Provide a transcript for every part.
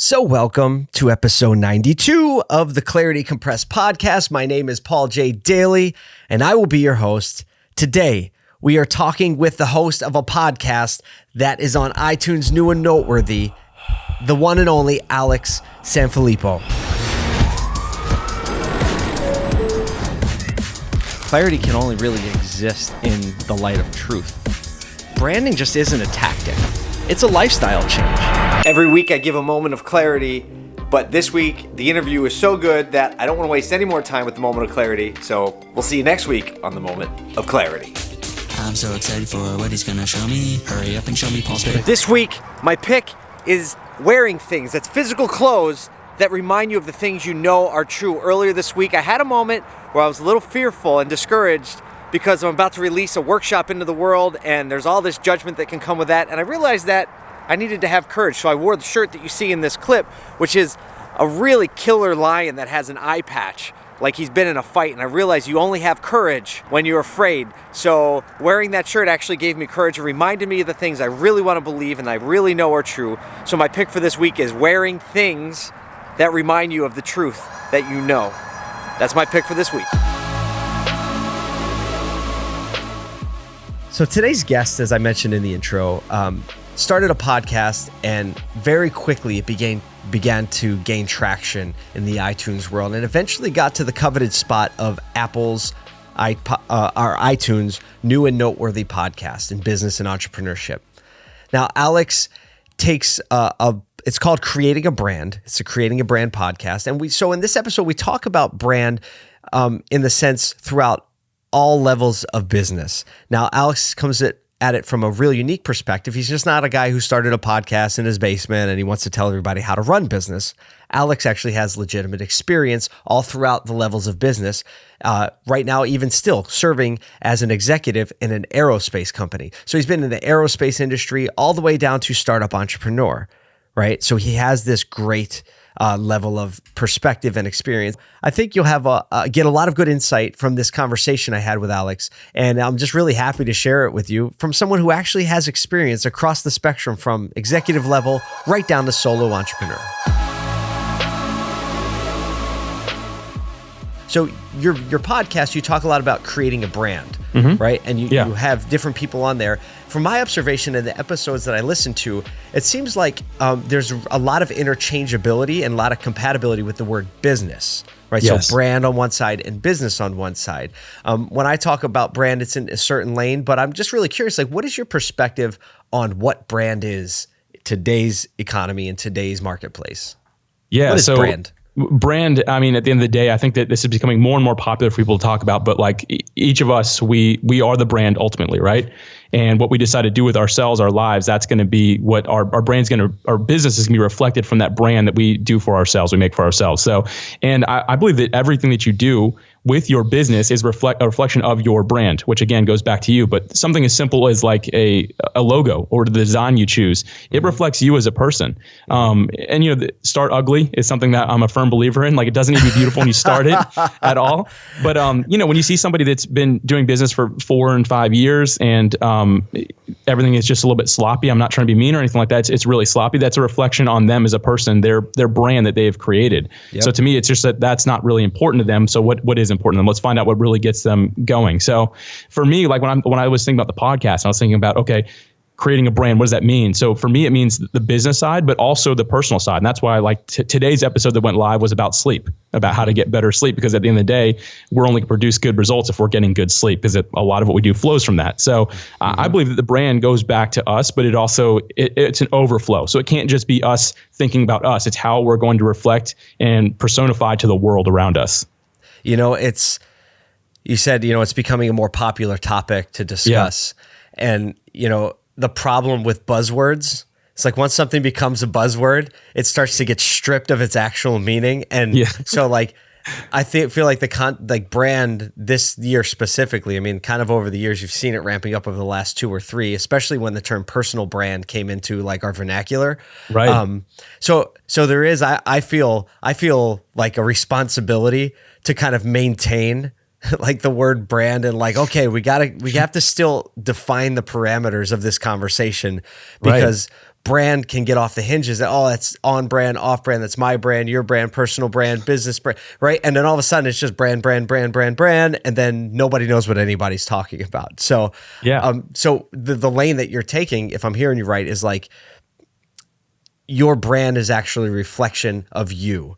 So, welcome to episode 92 of the Clarity Compressed podcast. My name is Paul J. Daly, and I will be your host. Today, we are talking with the host of a podcast that is on iTunes New and Noteworthy, the one and only Alex Sanfilippo. Clarity can only really exist in the light of truth. Branding just isn't a tactic, it's a lifestyle change. Every week I give a moment of clarity, but this week the interview is so good that I don't want to waste any more time with the moment of clarity. So we'll see you next week on the moment of clarity. I'm so excited for what he's gonna show me. Hurry up and show me Paul's pick. This week, my pick is wearing things. That's physical clothes that remind you of the things you know are true. Earlier this week, I had a moment where I was a little fearful and discouraged because I'm about to release a workshop into the world and there's all this judgment that can come with that. And I realized that I needed to have courage. So I wore the shirt that you see in this clip, which is a really killer lion that has an eye patch like he's been in a fight and I realized you only have courage when you're afraid. So wearing that shirt actually gave me courage. It reminded me of the things I really want to believe and I really know are true. So my pick for this week is wearing things that remind you of the truth that you know. That's my pick for this week. So today's guest, as I mentioned in the intro, um, started a podcast and very quickly it began began to gain traction in the iTunes world and eventually got to the coveted spot of Apple's iPod, uh, our iTunes new and noteworthy podcast in business and entrepreneurship. Now, Alex takes a, a it's called creating a brand. It's a creating a brand podcast, and we so in this episode we talk about brand um, in the sense throughout all levels of business. Now, Alex comes at at it from a real unique perspective. He's just not a guy who started a podcast in his basement and he wants to tell everybody how to run business. Alex actually has legitimate experience all throughout the levels of business. Uh, right now, even still serving as an executive in an aerospace company. So he's been in the aerospace industry all the way down to startup entrepreneur, right? So he has this great uh, level of perspective and experience. I think you'll have a, uh, get a lot of good insight from this conversation I had with Alex, and I'm just really happy to share it with you from someone who actually has experience across the spectrum from executive level right down to solo entrepreneur. So your your podcast, you talk a lot about creating a brand, mm-hmm. right? And you, yeah. you have different people on there. From my observation in the episodes that I listen to, it seems like um, there's a lot of interchangeability and a lot of compatibility with the word business, right? Yes. So brand on one side and business on one side. Um, when I talk about brand, it's in a certain lane, but I'm just really curious, like, what is your perspective on what brand is today's economy and today's marketplace? Yeah, what is so brand? Brand i mean at the end of the day i think that this is becoming more and more popular for people to talk about but like each of us we we are the brand ultimately right? And what we decide to do with ourselves our lives that's going to be what our, our brand's going to our business is going to be reflected from that brand that we do for ourselves we make for ourselves. So and I, I believe that everything that you do with your business is reflect a reflection of your brand, which again goes back to you. But something as simple as like a a logo or the design you choose, it reflects you as a person. Um, and you know, the, start ugly is something that I'm a firm believer in. Like it doesn't need to be beautiful when you start it at all. But um, you know, when you see somebody that's been doing business for four and five years and um, everything is just a little bit sloppy, I'm not trying to be mean or anything like that. It's, it's really sloppy. That's a reflection on them as a person, their their brand that they have created. Yep. So to me, it's just that that's not really important to them. So what what is is important to them. Let's find out what really gets them going. So for me, like when I'm when I was thinking about the podcast, I was thinking about okay, creating a brand what does that mean so for me it means the business side but also the personal side and that's why like t- today's episode that went live was about sleep about how to get better sleep because at the end of the day we're only going to produce good results if we're getting good sleep because a lot of what we do flows from that so uh, mm-hmm. i believe that the brand goes back to us but it also it, it's an overflow so it can't just be us thinking about us it's how we're going to reflect and personify to the world around us you know, it's you said, you know, it's becoming a more popular topic to discuss. Yeah. And, you know, the problem with buzzwords, it's like once something becomes a buzzword, it starts to get stripped of its actual meaning. And yeah. so like I think feel like the con like brand this year specifically. I mean, kind of over the years, you've seen it ramping up over the last two or three, especially when the term personal brand came into like our vernacular. Right. Um. So so there is. I I feel I feel like a responsibility to kind of maintain like the word brand and like okay we gotta we have to still define the parameters of this conversation because brand can get off the hinges. That oh that's on brand off brand. That's my brand your brand personal brand business brand right? And then all of a sudden it's just brand brand brand brand brand and then nobody knows what anybody's talking about. So Yeah. um so the the lane that you're taking if i'm hearing you right is like your brand is actually a reflection of you.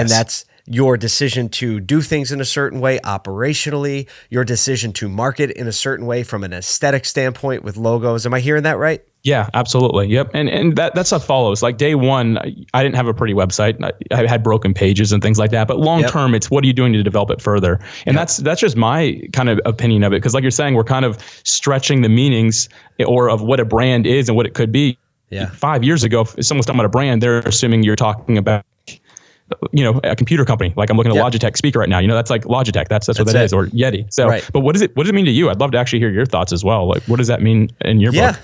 And that's your decision to do things in a certain way operationally your decision to market in a certain way from an aesthetic standpoint with logos. Am i hearing that right Yeah, absolutely. Yep. And and that that stuff follows. Like day one, I, I didn't have a pretty website. I, I had broken pages and things like that. But long Yep. term, it's what are you doing to develop it further? And that's that's just my kind of opinion of it. Because like you're saying, we're kind of stretching the meanings or of what a brand is and what it could be. Yeah. Five years ago, if someone's talking about a brand, they're assuming you're talking about you know a computer company like i'm looking at Yep. logitech speaker right now you know that's like logitech that's that's, what That's that it. is or yeti so Right. but what does it what does it mean to you i'd love to actually hear your thoughts as well like what does that mean in your Yeah. book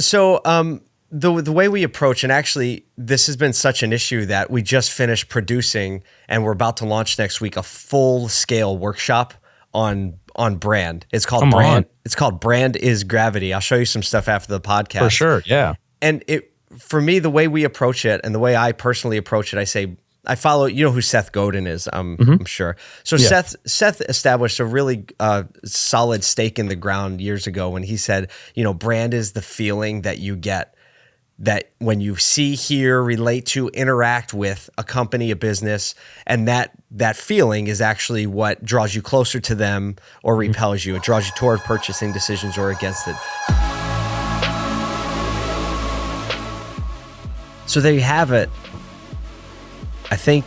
So um, the the way we approach, and actually, this has been such an issue that we just finished producing, and we're about to launch next week a full scale workshop on on brand. It's called Come brand. on. It's called brand is gravity. I'll show you some stuff after the podcast for sure yeah and it for me the way we approach it and the way I personally approach it, I say I follow. You know who Seth Godin is, um, I'm sure. So Yeah. Seth Seth established a really uh, solid stake in the ground years ago when he said, you know, brand is the feeling that you get that when you see, hear, relate to, interact with a company, a business, and that that feeling is actually what draws you closer to them or repels you. It draws you toward purchasing decisions or against it. So there you have it. I think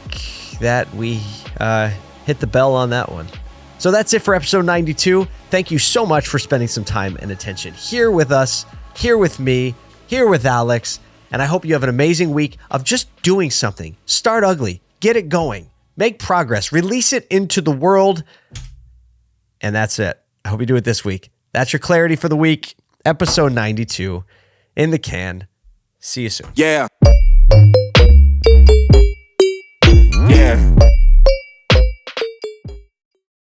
that we uh, hit the bell on that one. So that's it for episode 92. Thank you so much for spending some time and attention here with us, here with me, here with Alex. And I hope you have an amazing week of just doing something. Start ugly, get it going, make progress, release it into the world. And that's it. I hope you do it this week. That's your clarity for the week. Episode 92 in the can. See you soon. Yeah. Yeah.